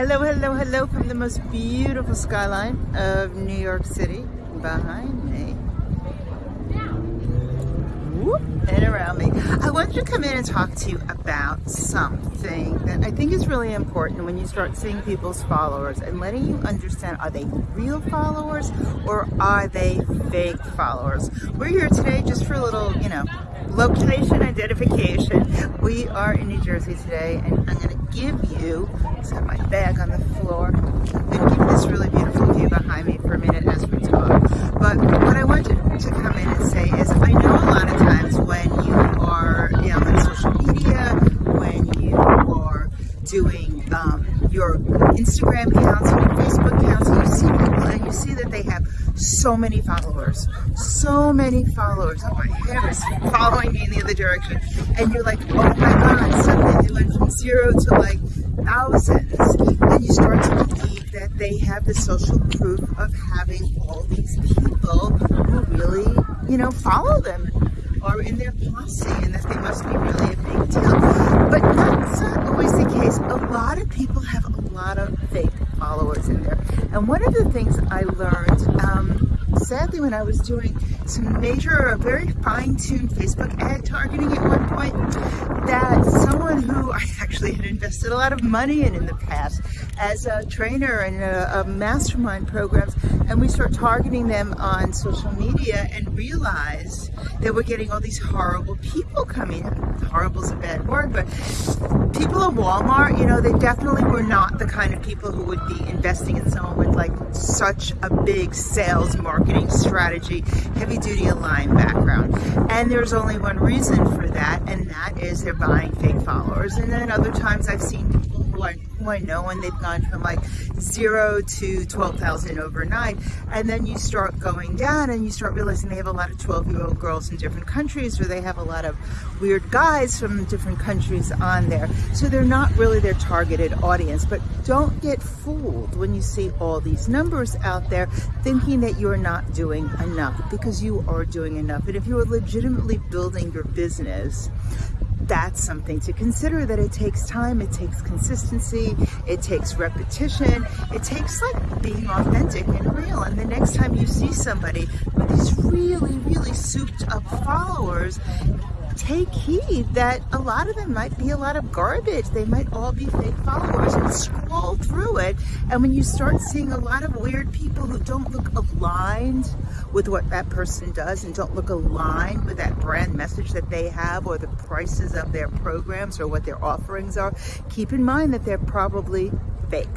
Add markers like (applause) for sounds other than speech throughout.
Hello, hello, hello from the most beautiful skyline of New York City behind me. And around me. I wanted to come in and talk to you about something that I think is really important when you start seeing people's followers and letting you understand are they real followers or are they fake followers? We're here today just for a little, you know, location identification. We are in New Jersey today and I'm going to give you, set my bag on the floor, I'm give this really beautiful view behind me for a minute as we talk. But what I want to, to come in and say is I know a lot of times when you are you know, on social media, when you are doing um, your Instagram accounts and your Facebook accounts, you see people and you see that they have so many followers, so many followers. Oh, my hair is following me in the other direction. And you're like, oh my God, suddenly they went from zero to like thousands. And you start to believe that they have the social proof of having all these people who really, you know, follow them or in their posse and that they must be really a big deal. But that's not always the case. A lot of people have a lot of fake followers in there. And one of the things I learned, um, sadly, when I was doing some major, very fine-tuned Facebook ad targeting at one point, that someone who I actually had invested a lot of money in in the past as a trainer in a, a mastermind programs, and we start targeting them on social media and realized that we're getting all these horrible people coming. Horrible is a bad word, but people at Walmart, you know, they definitely were not the kind of people who would be investing in someone with like such a big sales marketing strategy, heavy duty aligned background. And there's only one reason for that, and that is they're buying fake followers. And then other times I've seen people who I, who I know and they've gone from like zero to 12,000 overnight. And then you start going down and you start realizing they have a lot of 12 year old girls in different countries or they have a lot of weird guys from different countries on there. So they're not really their targeted audience, but don't get fooled when you see all these numbers out there thinking that you're not doing enough because you are doing enough. And if you are legitimately building your business, that's something to consider that it takes time, it takes consistency, it takes repetition, it takes like being authentic and real. And the next time you see somebody with these really, really souped up followers, take heed that a lot of them might be a lot of garbage. They might all be fake followers and scroll through it. And when you start seeing a lot of weird people who don't look aligned with what that person does and don't look aligned with that brand message that they have or the prices of their programs or what their offerings are, keep in mind that they're probably fake.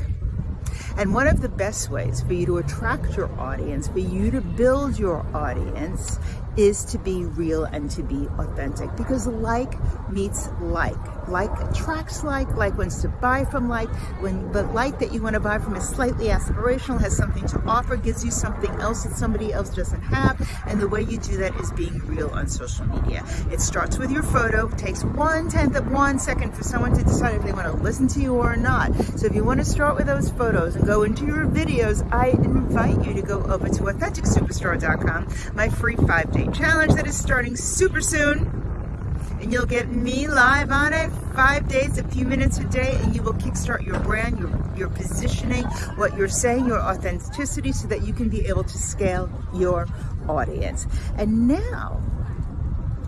And one of the best ways for you to attract your audience, for you to build your audience, is to be real and to be authentic because like meets like. Like attracts like, like wants to buy from like, when the like that you want to buy from is slightly aspirational, has something to offer, gives you something else that somebody else doesn't have, and the way you do that is being real on social media. It starts with your photo, takes one tenth of one second for someone to decide if they want to listen to you or not. So if you want to start with those photos and go into your videos, I invite you to go over to AuthenticSuperStar.com, my free five-day challenge that is starting super soon and you'll get me live on it five days, a few minutes a day, and you will kickstart your brand, your, your positioning, what you're saying, your authenticity, so that you can be able to scale your audience. And now,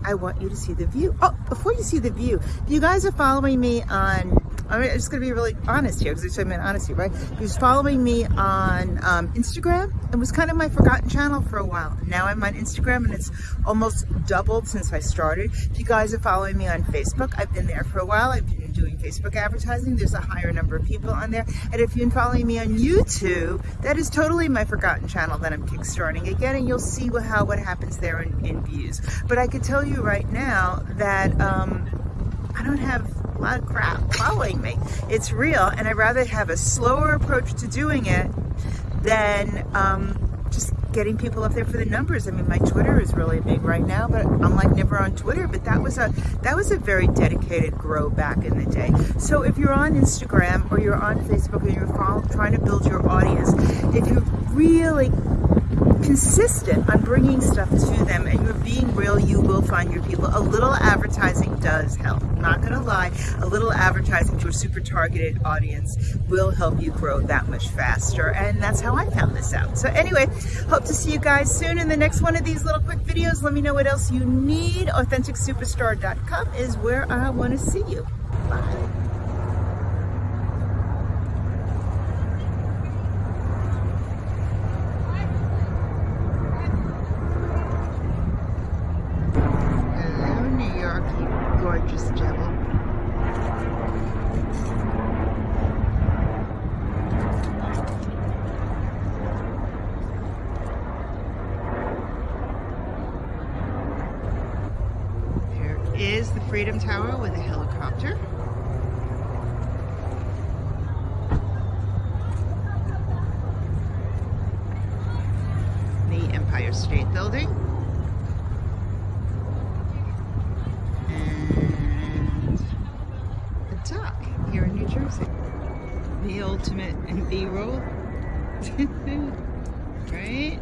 I want you to see the view. Oh, before you see the view, you guys are following me on I'm just going to be really honest here because I'm in honesty, right? He was following me on um, Instagram. It was kind of my forgotten channel for a while. Now I'm on Instagram and it's almost doubled since I started. If you guys are following me on Facebook, I've been there for a while. I've been doing Facebook advertising. There's a higher number of people on there. And if been following me on YouTube, that is totally my forgotten channel that I'm kickstarting again. And you'll see how what happens there in, in views. But I could tell you right now that um, I don't have lot of crap following me. It's real, and I'd rather have a slower approach to doing it than um, just getting people up there for the numbers. I mean, my Twitter is really big right now, but I'm like never on Twitter. But that was a that was a very dedicated grow back in the day. So if you're on Instagram or you're on Facebook and you're trying to build your audience, if you really consistent on bringing stuff to them and you're being real, you will find your people. A little advertising does help. I'm not gonna lie, a little advertising to a super targeted audience will help you grow that much faster. And that's how I found this out. So anyway, hope to see you guys soon in the next one of these little quick videos. Let me know what else you need. AuthenticSuperStar.com is where I wanna see you. Bye. Gorgeous. There is the Freedom Tower with a helicopter. The Empire State Building. here in New Jersey. The ultimate in B-roll. (laughs) right?